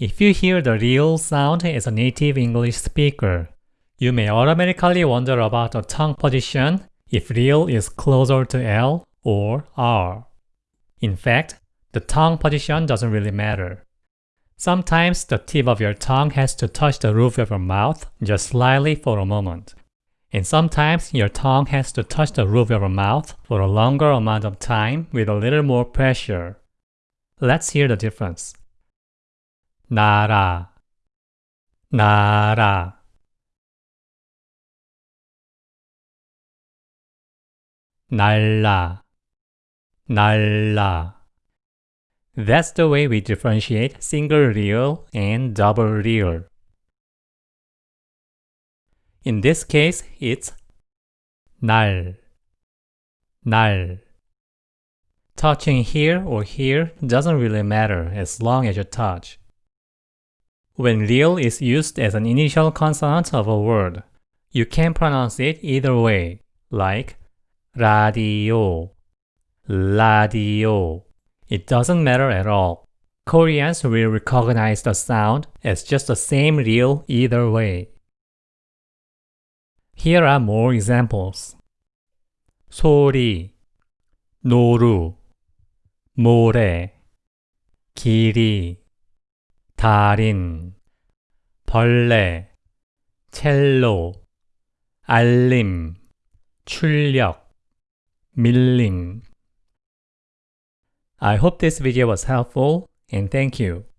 If you hear the rieul sound as a native English speaker, you may automatically wonder about the tongue position if rieul is closer to L or R. In fact, the tongue position doesn't really matter. Sometimes the tip of your tongue has to touch the roof of your mouth just slightly for a moment. And sometimes your tongue has to touch the roof of your mouth for a longer amount of time with a little more pressure. Let's hear the difference. 나라 나라 날라 날라 That's the way we differentiate single rieul and double rieul. In this case, it's 날, 날. Touching here or here doesn't really matter as long as you touch. When rieul is used as an initial consonant of a word, you can pronounce it either way, like radio, radio. It doesn't matter at all. Koreans will recognize the sound as just the same rieul either way. Here are more examples. 소리, 노루, 모래, 길이 달인, 벌레, 첼로, 알림, 출력, 밀림. I hope this video was helpful and thank you.